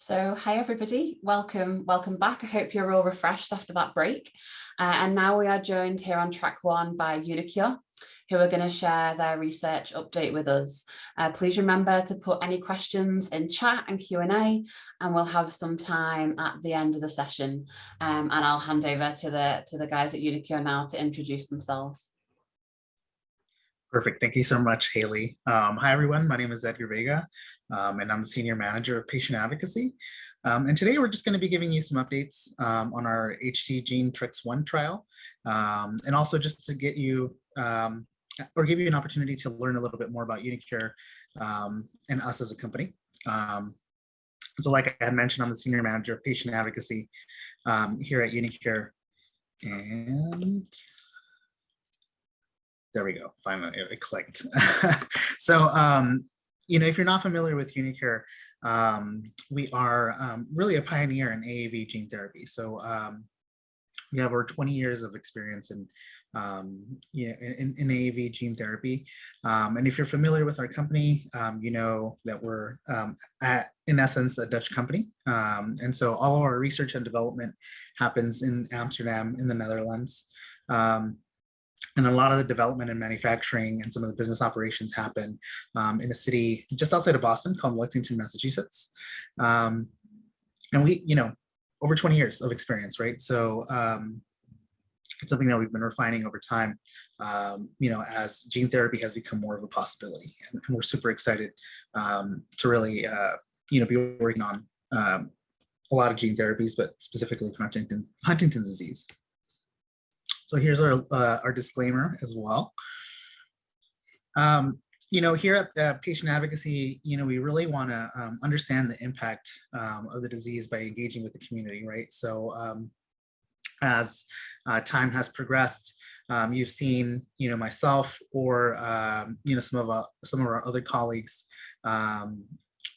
So hi everybody, welcome, welcome back. I hope you're all refreshed after that break. Uh, and now we are joined here on track one by uniQure, who are going to share their research update with us. Uh, please remember to put any questions in chat and Q&A and we'll have some time at the end of the session. Um, and I'll hand over to the, to the guys at uniQure now to introduce themselves. Perfect. Thank you so much, Haley. Um, hi, everyone. My name is Edgar Vega, um, and I'm the Senior Manager of Patient Advocacy. Um, and today we're just going to be giving you some updates um, on our HD GeneTrix 1 trial, um, and also just to get you um, or give you an opportunity to learn a little bit more about uniQure and us as a company. so like I had mentioned, I'm the Senior Manager of Patient Advocacy here at uniQure. And there we go. Finally, it clicked. so, um, you know, if you're not familiar with uniQure, um, we are um, really a pioneer in AAV gene therapy. So um, we have over 20 years of experience in, um, in, in, AAV gene therapy. Um, and if you're familiar with our company, um, you know that we're at, in essence, a Dutch company. And so all of our research and development happens in Amsterdam in the Netherlands. Um, and a lot of the development and manufacturing and some of the business operations happen um, in a city just outside of Boston called Lexington, Massachusetts. Um, and we, you know, over 20 years of experience, right? So um, it's something that we've been refining over time, um, you know, as gene therapy has become more of a possibility. And, and we're super excited um, to really, uh, you know, be working on um, a lot of gene therapies, but specifically for Huntington's, Huntington's disease. So here's our, uh, our disclaimer as well. Um, you know, here at uh, Patient Advocacy, you know, we really want to um, understand the impact um, of the disease by engaging with the community, right? So um, as uh, time has progressed, um, you've seen, you know, myself or, um, you know, some of our, some of our other colleagues, um,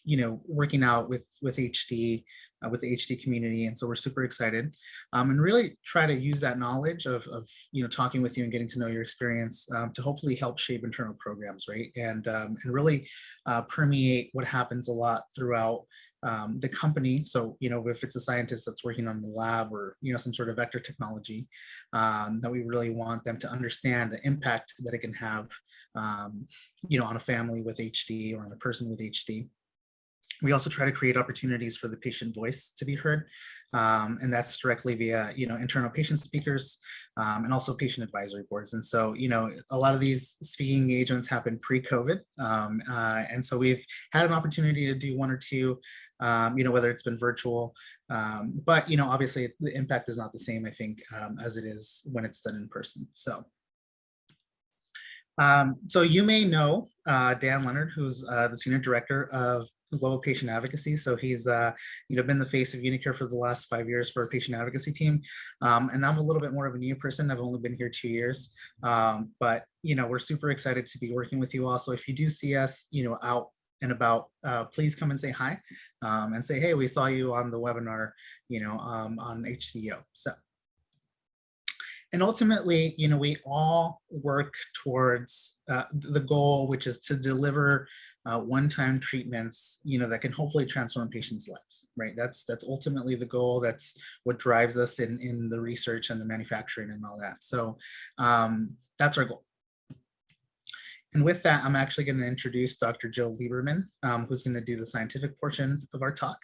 you know, working out with, with HD, uh, with the HD community. And so we're super excited um, and really try to use that knowledge of, of, you know, talking with you and getting to know your experience um, to hopefully help shape internal programs, right? And, um, and really uh, permeate what happens a lot throughout um, the company. So, you know, if it's a scientist that's working on the lab or, you know, some sort of vector technology, um, that we really want them to understand the impact that it can have, um, you know, on a family with HD or on a person with HD. We also try to create opportunities for the patient voice to be heard, um, and that's directly via, you know, internal patient speakers um, and also patient advisory boards. And so, you know, a lot of these speaking engagements happen pre-COVID, um, uh, and so we've had an opportunity to do one or two, um, you know, whether it's been virtual, um, but you know, obviously the impact is not the same, I think, um, as it is when it's done in person. So. Um, so you may know uh, Dan Leonard, who's uh, the senior director of global patient advocacy. So he's uh, you know been the face of uniQure for the last five years for a patient advocacy team. Um, and I'm a little bit more of a new person. I've only been here two years, um, but you know we're super excited to be working with you all. So if you do see us, you know out and about, uh, please come and say hi um, and say, hey, we saw you on the webinar, you know, um, on HDO. So and ultimately, you know, we all work towards uh, the goal, which is to deliver uh, one-time treatments, you know, that can hopefully transform patients' lives, right? That's that's ultimately the goal. That's what drives us in in the research and the manufacturing and all that. So um, that's our goal. And with that, I'm actually going to introduce Dr. Jill Lieberman, um, who's going to do the scientific portion of our talk.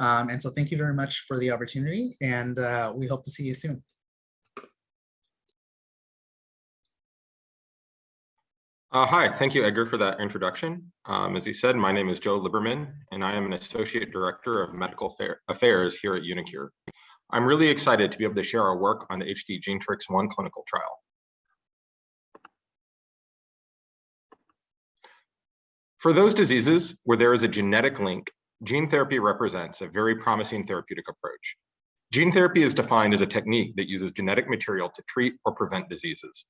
Um, and so thank you very much for the opportunity, and uh, we hope to see you soon. Uh, hi, thank you, Edgar, for that introduction. Um, as you said, my name is Joe Liberman, and I am an Associate Director of Medical Affairs here at uniQure. I'm really excited to be able to share our work on the HD GeneTrix 1 clinical trial. For those diseases where there is a genetic link, gene therapy represents a very promising therapeutic approach. Gene therapy is defined as a technique that uses genetic material to treat or prevent diseases.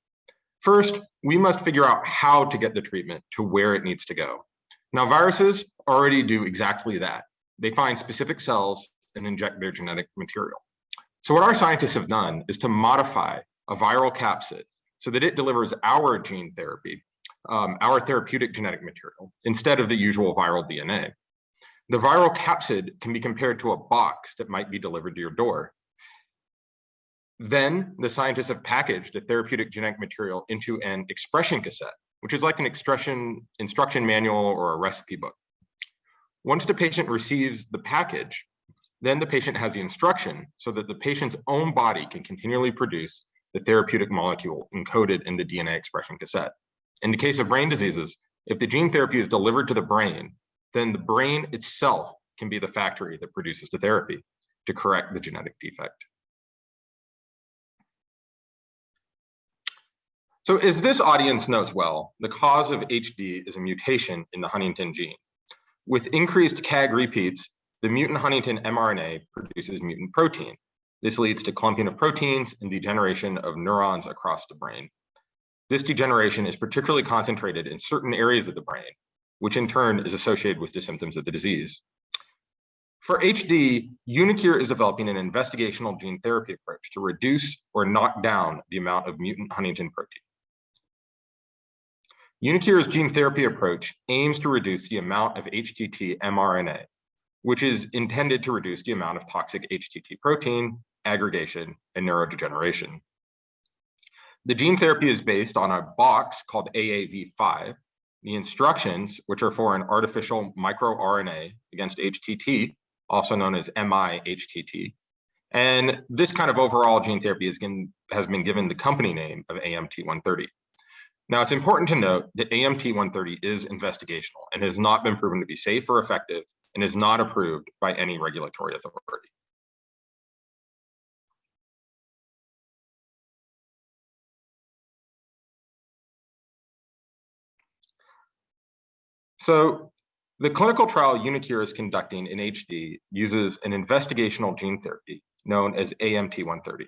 First, we must figure out how to get the treatment to where it needs to go. Now, viruses already do exactly that. They find specific cells and inject their genetic material. So what our scientists have done is to modify a viral capsid so that it delivers our gene therapy, um, our therapeutic genetic material, instead of the usual viral DNA. The viral capsid can be compared to a box that might be delivered to your door. Then the scientists have packaged a therapeutic genetic material into an expression cassette, which is like an expression instruction manual or a recipe book. Once the patient receives the package, then the patient has the instruction so that the patient's own body can continually produce the therapeutic molecule encoded in the DNA expression cassette. In the case of brain diseases, if the gene therapy is delivered to the brain, then the brain itself can be the factory that produces the therapy to correct the genetic defect. So as this audience knows well, the cause of HD is a mutation in the huntingtin gene. With increased CAG repeats, the mutant huntingtin mRNA produces mutant protein. This leads to clumping of proteins and degeneration of neurons across the brain. This degeneration is particularly concentrated in certain areas of the brain, which in turn is associated with the symptoms of the disease. For HD, uniQure is developing an investigational gene therapy approach to reduce or knock down the amount of mutant huntingtin protein. uniQure's gene therapy approach aims to reduce the amount of HTT mRNA, which is intended to reduce the amount of toxic HTT protein, aggregation, and neurodegeneration. The gene therapy is based on a box called AAV5, the instructions, which are for an artificial microRNA against HTT, also known as MI-HTT. And this kind of overall gene therapy has been given the company name of AMT-130. Now, it's important to note that AMT-130 is investigational and has not been proven to be safe or effective and is not approved by any regulatory authority. So the clinical trial uniQure is conducting in HD uses an investigational gene therapy known as AMT-130.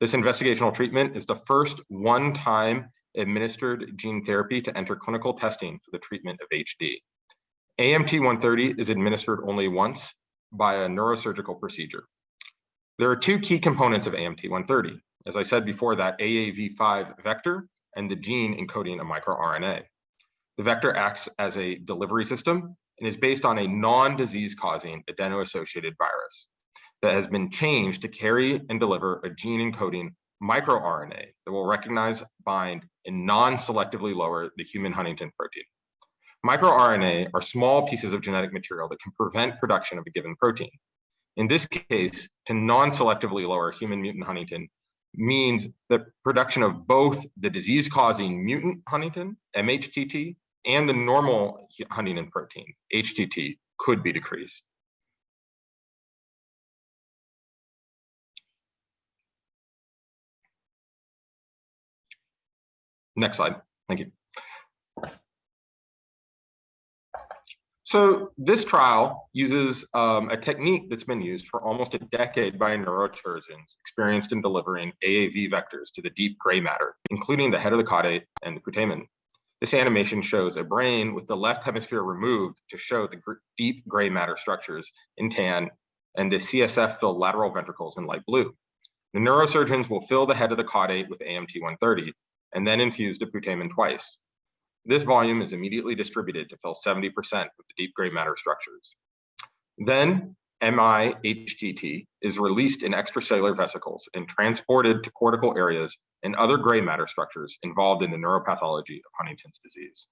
This investigational treatment is the first one-time administered gene therapy to enter clinical testing for the treatment of HD. AMT-130 is administered only once by a neurosurgical procedure. There are two key components of AMT-130. As I said before, that AAV5 vector and the gene encoding a microRNA. The vector acts as a delivery system and is based on a non-disease causing adeno-associated virus that has been changed to carry and deliver a gene encoding microRNA that will recognize, bind, and non-selectively lower the human huntingtin protein. MicroRNA are small pieces of genetic material that can prevent production of a given protein. In this case, to non-selectively lower human mutant huntingtin means the production of both the disease-causing mutant huntingtin, MHTT, and the normal huntingtin protein, HTT, could be decreased. Next slide, thank you. So this trial uses um, a technique that's been used for almost a decade by neurosurgeons experienced in delivering AAV vectors to the deep gray matter, including the head of the caudate and the putamen. This animation shows a brain with the left hemisphere removed to show the gr deep gray matter structures in tan and the CSF filled lateral ventricles in light blue. The neurosurgeons will fill the head of the caudate with AMT-130 and then infused the putamen twice. This volume is immediately distributed to fill 70% of the deep gray matter structures. Then MIHTT is released in extracellular vesicles and transported to cortical areas and other gray matter structures involved in the neuropathology of Huntington's disease.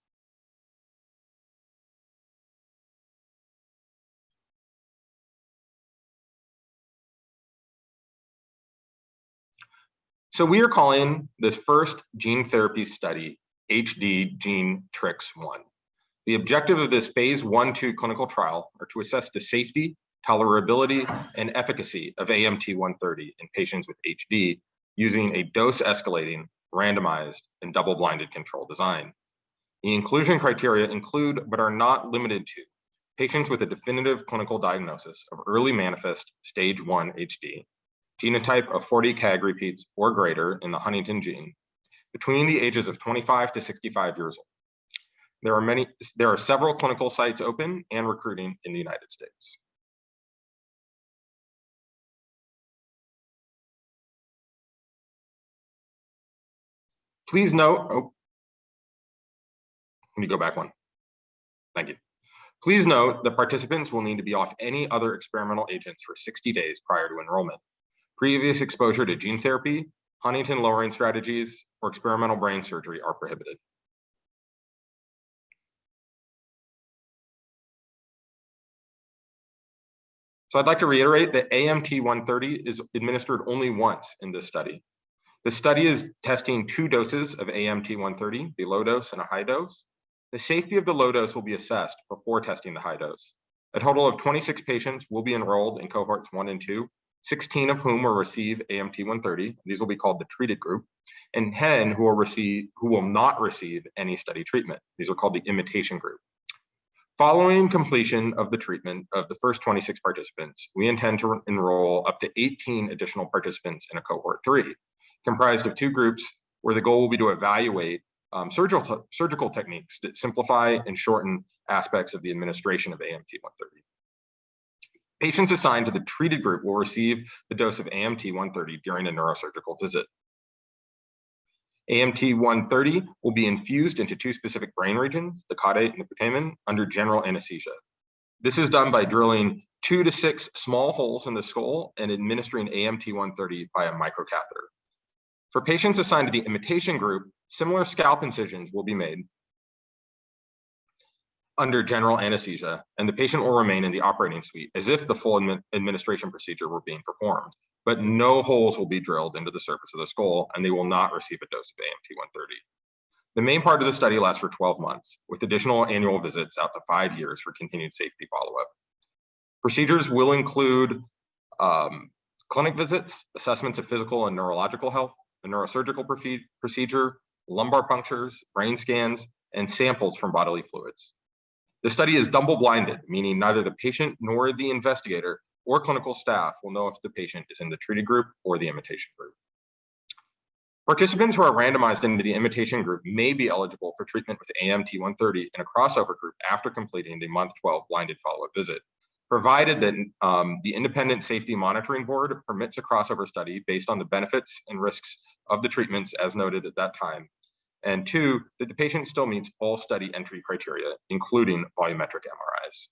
So we are calling this first gene therapy study HD GeneTrix 1. The objective of this phase one, two clinical trial are to assess the safety, tolerability, and efficacy of AMT-130 in patients with HD using a dose escalating, randomized, and double-blinded control design. The inclusion criteria include, but are not limited to, patients with a definitive clinical diagnosis of early manifest stage 1 HD, genotype of 40 CAG repeats or greater in the huntingtin gene, between the ages of 25 to 65 years old. There are many, there are several clinical sites open and recruiting in the United States. Please note, oh, let me go back one. Thank you. Please note that participants will need to be off any other experimental agents for 60 days prior to enrollment. Previous exposure to gene therapy, huntingtin lowering strategies, or experimental brain surgery are prohibited. So I'd like to reiterate that AMT 130 is administered only once in this study. The study is testing two doses of AMT 130, the low dose and a high dose. The safety of the low dose will be assessed before testing the high dose. A total of 26 patients will be enrolled in cohorts one and two, 16 of whom will receive AMT 130. These will be called the treated group, and 10 who will receive who will not receive any study treatment. These are called the imitation group. Following completion of the treatment of the first 26 participants, we intend to enroll up to 18 additional participants in a cohort three, comprised of two groups where the goal will be to evaluate um, surgical, surgical techniques that simplify and shorten aspects of the administration of AMT 130. Patients assigned to the treated group will receive the dose of AMT 130 during a neurosurgical visit. AMT 130 will be infused into two specific brain regions, the caudate and the putamen, under general anesthesia. This is done by drilling two to six small holes in the skull and administering AMT 130 by a microcatheter. For patients assigned to the imitation group, similar scalp incisions will be made under general anesthesia, and the patient will remain in the operating suite as if the full admi administration procedure were being performed but no holes will be drilled into the surface of the skull and they will not receive a dose of AMT-130. The main part of the study lasts for 12 months with additional annual visits out to five years for continued safety follow-up. Procedures will include um, clinic visits, assessments of physical and neurological health, a neurosurgical procedure, lumbar punctures, brain scans, and samples from bodily fluids. The study is double-blinded, meaning neither the patient nor the investigator or clinical staff will know if the patient is in the treated group or the imitation group. Participants who are randomized into the imitation group may be eligible for treatment with AMT-130 in a crossover group after completing the month 12 blinded follow-up visit, provided that um, the Independent Safety Monitoring Board permits a crossover study based on the benefits and risks of the treatments as noted at that time, and two, that the patient still meets all study entry criteria, including volumetric MRIs.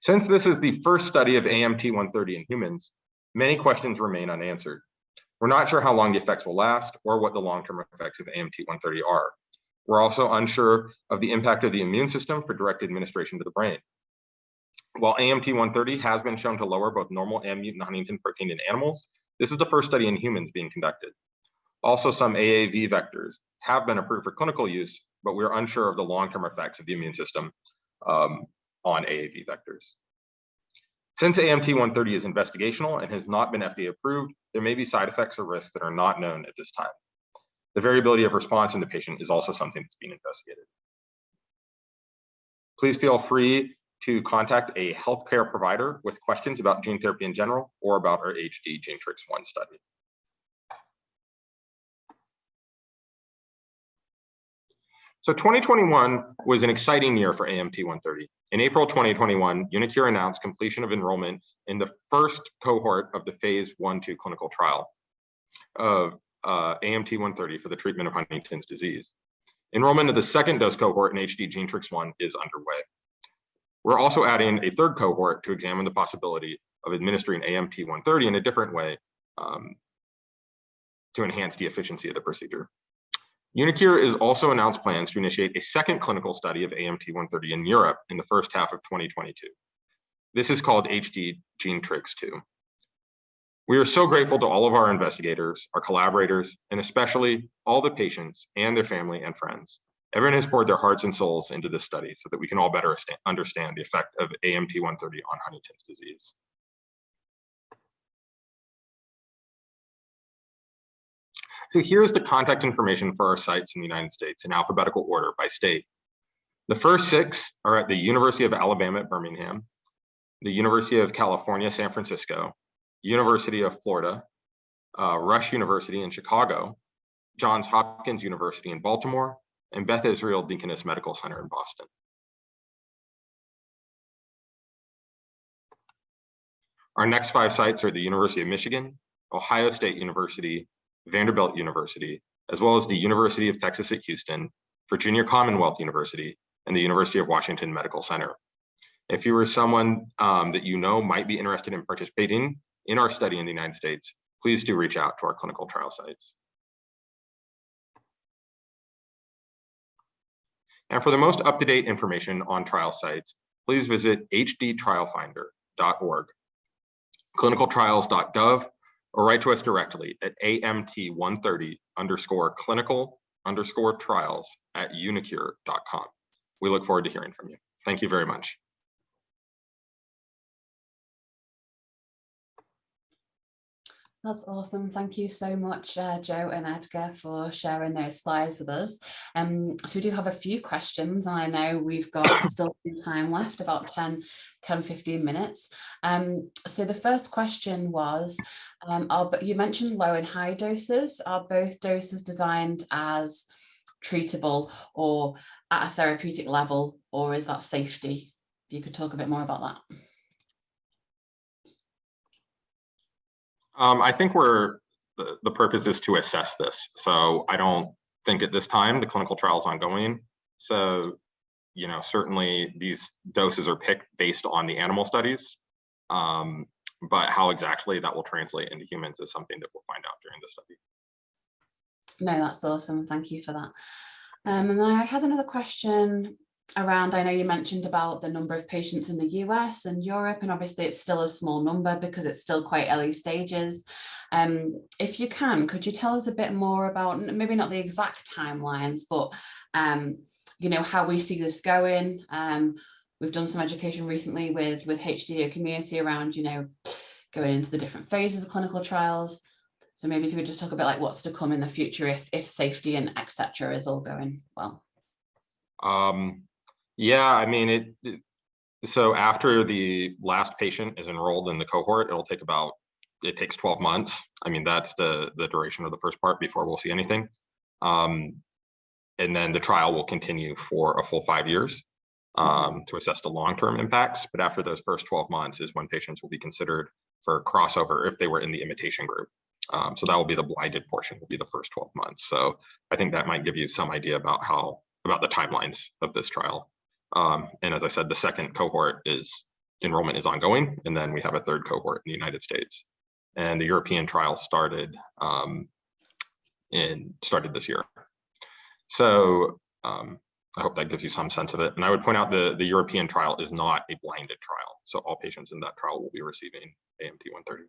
Since this is the first study of AMT-130 in humans, many questions remain unanswered. We're not sure how long the effects will last or what the long-term effects of AMT-130 are. We're also unsure of the impact of the immune system for direct administration to the brain. While AMT-130 has been shown to lower both normal and mutant huntingtin protein in animals, this is the first study in humans being conducted. Also, some AAV vectors have been approved for clinical use, but we're unsure of the long-term effects of the immune system um, on AAV vectors. Since AMT-130 is investigational and has not been FDA approved, there may be side effects or risks that are not known at this time. The variability of response in the patient is also something that's being investigated. Please feel free to contact a healthcare provider with questions about gene therapy in general or about our HD GeneTrix 1 study. So 2021 was an exciting year for AMT 130. In April 2021, uniQure announced completion of enrollment in the first cohort of the phase 1-2 clinical trial of uh, AMT 130 for the treatment of Huntington's disease. Enrollment of the second dose cohort in HD GeneTrix 1 is underway. We're also adding a third cohort to examine the possibility of administering AMT 130 in a different way um, to enhance the efficiency of the procedure. uniQure has also announced plans to initiate a second clinical study of AMT-130 in Europe in the first half of 2022. This is called HD GeneTrix 2. We are so grateful to all of our investigators, our collaborators, and especially all the patients and their family and friends. Everyone has poured their hearts and souls into this study so that we can all better understand the effect of AMT-130 on Huntington's disease. So here's the contact information for our sites in the United States in alphabetical order by state. The first six are at the University of Alabama at Birmingham, the University of California, San Francisco, University of Florida, uh, Rush University in Chicago, Johns Hopkins University in Baltimore, and Beth Israel Deaconess Medical Center in Boston. Our next five sites are the University of Michigan, Ohio State University, Vanderbilt University, as well as the University of Texas at Houston, Virginia Commonwealth University, and the University of Washington Medical Center. If you are someone um, that you know might be interested in participating in our study in the United States, please do reach out to our clinical trial sites. And for the most up-to-date information on trial sites, please visit hdtrialfinder.org, clinicaltrials.gov, or write to us directly at amt130 underscore clinical underscore trials at uniqure.com. We look forward to hearing from you. Thank you very much. That's awesome. Thank you so much, uh, Joe and Edgar, for sharing those slides with us. Um, so we do have a few questions. I know we've got still some time left, about 10, 10 15 minutes. Um, so the first question was, um, are, you mentioned low and high doses. Are both doses designed as treatable or at a therapeutic level, or is that safety? If you could talk a bit more about that. Um, I think we're the, the purpose is to assess this. So I don't think at this time the clinical trial is ongoing. So, you know, certainly these doses are picked based on the animal studies. Um, but how exactly that will translate into humans is something that we'll find out during the study. No, that's awesome. Thank you for that. Um, and then I had another question around, I know you mentioned about the number of patients in the US and Europe, and obviously it's still a small number because it's still quite early stages. Um, if you can, could you tell us a bit more about, maybe not the exact timelines, but um, you know, how we see this going? Um, we've done some education recently with, with HDO community around, you know, going into the different phases of clinical trials. So maybe if you could just talk a bit about like what's to come in the future if, if safety and etc. is all going well. Um, yeah, I mean, it, it, so after the last patient is enrolled in the cohort, it'll take about, it takes 12 months. I mean, that's the, the duration of the first part before we'll see anything. Um, and then the trial will continue for a full five years um, to assess the long-term impacts. But after those first 12 months is when patients will be considered for crossover if they were in the imitation group. Um, so that will be the blinded portion will be the first 12 months. So I think that might give you some idea about how about the timelines of this trial. Um, and as I said, the second cohort is enrollment is ongoing, and then we have a third cohort in the United States. And the European trial started um, in started this year. So um, I hope that gives you some sense of it. And I would point out the, the European trial is not a blinded trial. So all patients in that trial will be receiving AMT 130.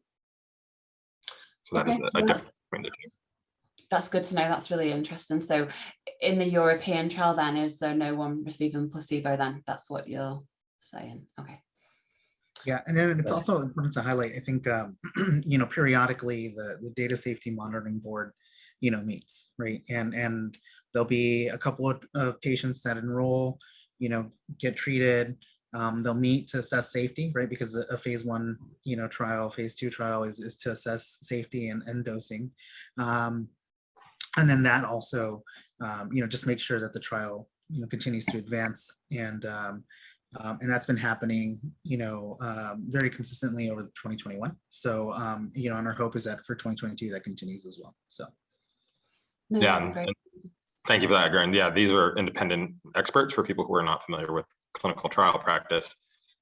So that okay. is a, a difference between the two that's good to know. That's really interesting. So in the European trial then, is there no one receiving placebo then? That's what you're saying. Okay. Yeah, and then it's also important to highlight, I think, um, you know, periodically the, the data safety monitoring board, you know, meets, right? And and there'll be a couple of, of patients that enroll, you know, get treated, um, they'll meet to assess safety, right? Because a, a, phase one, you know, trial, phase two trial is, is to assess safety and, and dosing. Um, and then that also, um, you know, just make sure that the trial, you know, continues to advance and um, um, and that's been happening, you know, um, very consistently over 2021. So, um, you know, and our hope is that for 2022 that continues as well. So, no, yeah, thank you for that, Garen. Yeah, these are independent experts for people who are not familiar with clinical trial practice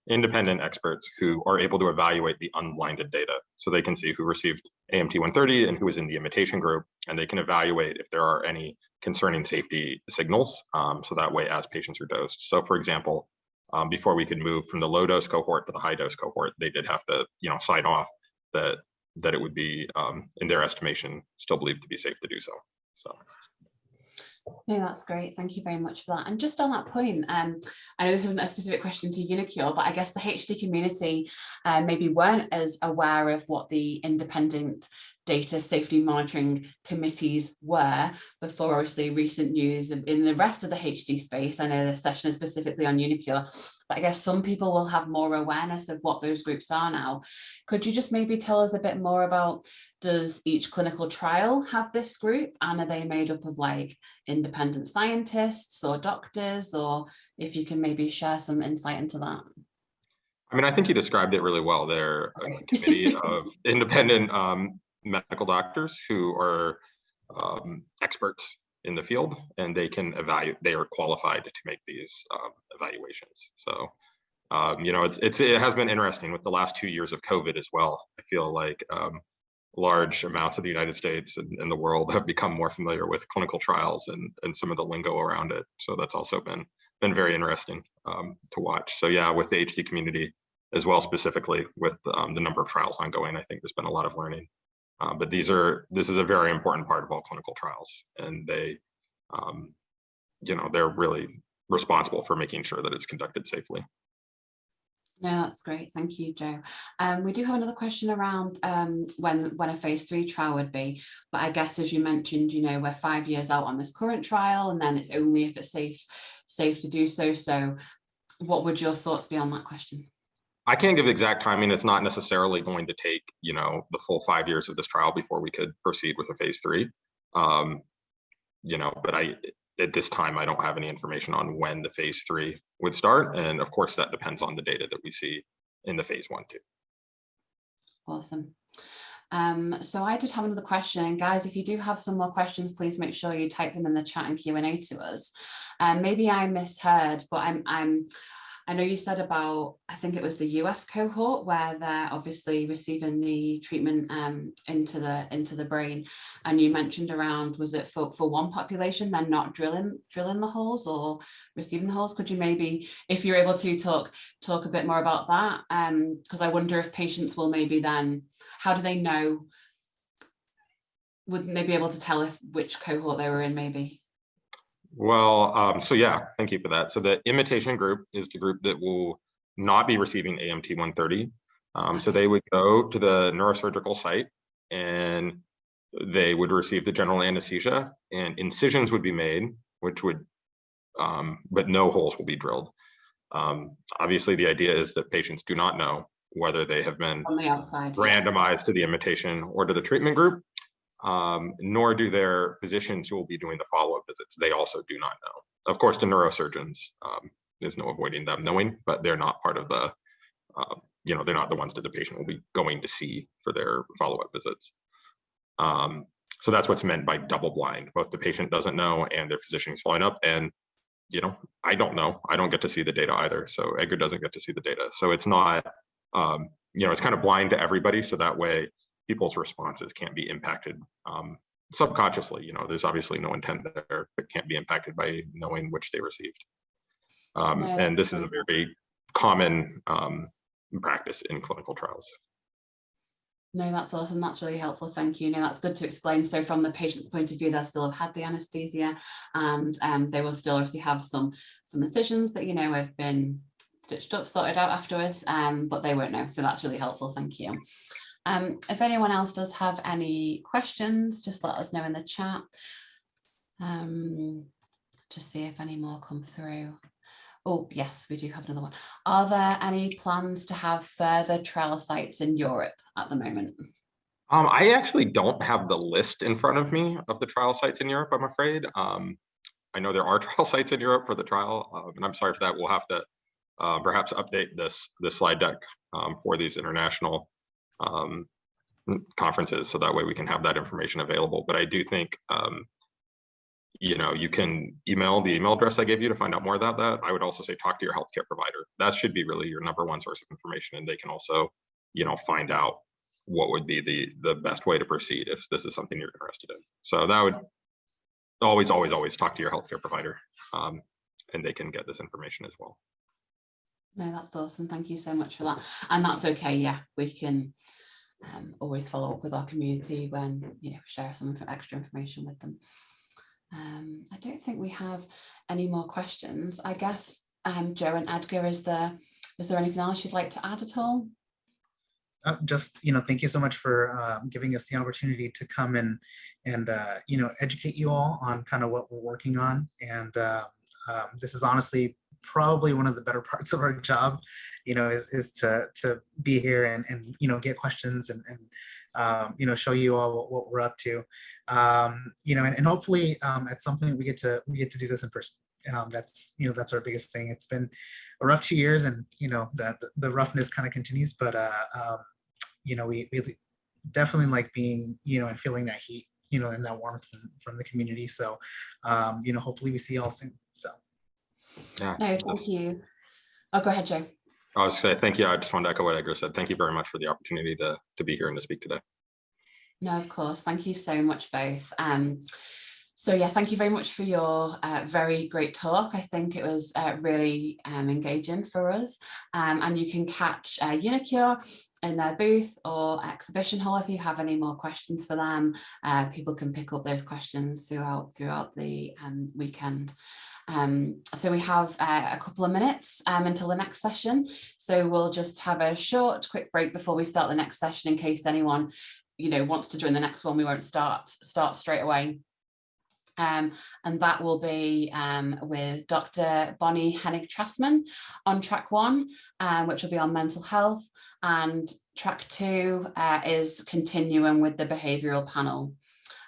independent experts who are able to evaluate the unblinded data. So they can see who received AMT 130 and who is in the imitation group, and they can evaluate if there are any concerning safety signals. Um, so that way, as patients are dosed. So for example, um, before we could move from the low dose cohort to the high dose cohort, they did have to, you know, sign off that that it would be, um, in their estimation, still believed to be safe to do so. So. No, that's great. Thank you very much for that. And just on that point, um, I know this isn't a specific question to uniQure, but I guess the HD community uh, maybe weren't as aware of what the independent data safety monitoring committees were before obviously recent news in the rest of the HD space. I know the session is specifically on uniQure, but I guess some people will have more awareness of what those groups are now. Could you just maybe tell us a bit more about, does each clinical trial have this group and are they made up of like independent scientists or doctors or if you can maybe share some insight into that? I mean, I think you described it really well. They're a committee of independent um, medical doctors who are um, experts in the field and they can evaluate, they are qualified to make these um, evaluations. So, um, you know, it's, it's, it has been interesting with the last two years of COVID as well. I feel like um, large amounts of the United States and, and, the world have become more familiar with clinical trials and, and some of the lingo around it. So that's also been, been very interesting um, to watch. So yeah, with the HD community as well, specifically with um, the number of trials ongoing, I think there's been a lot of learning. Uh, but these are this is a very important part of all clinical trials, and they, um, you know, they're really responsible for making sure that it's conducted safely. No, that's great. Thank you, Joe. Um, we do have another question around um, when when a phase three trial would be, but I guess as you mentioned, you know, we're five years out on this current trial, and then it's only if it's safe safe to do so. So, what would your thoughts be on that question? I can't give exact timing. It's not necessarily going to take, you know, the full five years of this trial before we could proceed with a phase three. Um, you know, but I, at this time, I don't have any information on when the phase three would start. And of course, that depends on the data that we see in the phase one too. Awesome. Um, so I did have another question. Guys, if you do have some more questions, please make sure you type them in the chat and Q&A to us. Um, maybe I misheard, but I'm, I'm I know you said about, I think it was the US cohort where they're obviously receiving the treatment um, into the into the brain. And you mentioned around, was it for, for one population, they're not drilling drilling the holes or receiving the holes? Could you maybe, if you're able to talk talk a bit more about that? Because um, I wonder if patients will maybe then, how do they know, would they be able to tell if which cohort they were in maybe? Well, um, so yeah, thank you for that. So the imitation group is the group that will not be receiving AMT 130. Um, so they would go to the neurosurgical site and they would receive the general anesthesia and incisions would be made, which would, um, but no holes will be drilled. Um, obviously, the idea is that patients do not know whether they have been on the outside randomized to the imitation or to the treatment group um, nor do their physicians who will be doing the follow-up visits. They also do not know. Of course, the neurosurgeons, um, there's no avoiding them knowing, but they're not part of the, uh, you know, they're not the ones that the patient will be going to see for their follow-up visits. Um, so that's what's meant by double blind. Both the patient doesn't know and their physician is following up. And, you know, I don't know. I don't get to see the data either. So Edgar doesn't get to see the data. So it's not, um, you know, it's kind of blind to everybody. So that way people's responses can't be impacted um, subconsciously. You know, there's obviously no intent there, but can't be impacted by knowing which they received. Um, and this is a very common um, practice in clinical trials. No, that's awesome. That's really helpful. Thank you. No, that's good to explain. So from the patient's point of view, they still have had the anesthesia and um, they will still obviously have some some incisions that, you know, have been stitched up, sorted out afterwards, um, but they won't know. So that's really helpful. Thank you. Um, if anyone else does have any questions, just let us know in the chat. Um, just see if any more come through. Oh, yes, we do have another one. Are there any plans to have further trial sites in Europe at the moment? Um, I actually don't have the list in front of me of the trial sites in Europe, I'm afraid. Um, I know there are trial sites in Europe for the trial, uh, and I'm sorry for that. We'll have to uh, perhaps update this, this slide deck um, for these international um, conferences so that way we can have that information available. But I do think, um, you know, you can email the email address I gave you to find out more about that. I would also say talk to your healthcare provider. That should be really your number one source of information. And they can also, you know, find out what would be the the best way to proceed if this is something you're interested in. So that would always, always, always talk to your healthcare provider um, and they can get this information as well. No, that's awesome. Thank you so much for that. And that's okay. Yeah, we can um, always follow up with our community when, you know, share some extra information with them. Um, I don't think we have any more questions. I guess, um, Joe and Edgar, is there, is there anything else you'd like to add at all? Uh, just you know thank you so much for uh, giving us the opportunity to come and and uh, you know educate you all on kind of what we're working on and uh, um, this is honestly probably one of the better parts of our job, you know, is, is to, to be here and, and, you know, get questions and, and um, you know, show you all what, what we're up to, um, you know, and, and hopefully um, at some point we get to, we get to do this in person. Um, that's, you know, that's our biggest thing. It's been a rough two years and, you know, the, the roughness kind of continues, but, uh, um, you know, we, we definitely like being, you know, and feeling that heat, you know, and that warmth from, from the community. So, um, you know, hopefully we see you all soon. So. Yeah. No, thank you. Oh, go ahead, Joe. I was say thank you. I just wanted to echo what Edgar said. Thank you very much for the opportunity to, to be here and to speak today. No, of course. Thank you so much both. Um, so yeah, thank you very much for your uh, very great talk. I think it was uh, really um, engaging for us. Um, and you can catch uh, uniQure in their booth or exhibition hall if you have any more questions for them. Uh, people can pick up those questions throughout throughout the um, weekend. Um, so we have uh, a couple of minutes um, until the next session. So we'll just have a short, quick break before we start the next session in case anyone, you know, wants to join the next one. We won't start start straight away. Um, and that will be um, with Dr. Bonnie Hennig Trustman on track one, um, which will be on mental health. And track two uh, is continuing with the behavioural panel.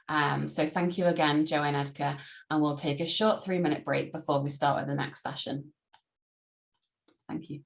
Um, so thank you again, Joe and Edgar, and we'll take a short three minute break before we start with the next session. Thank you.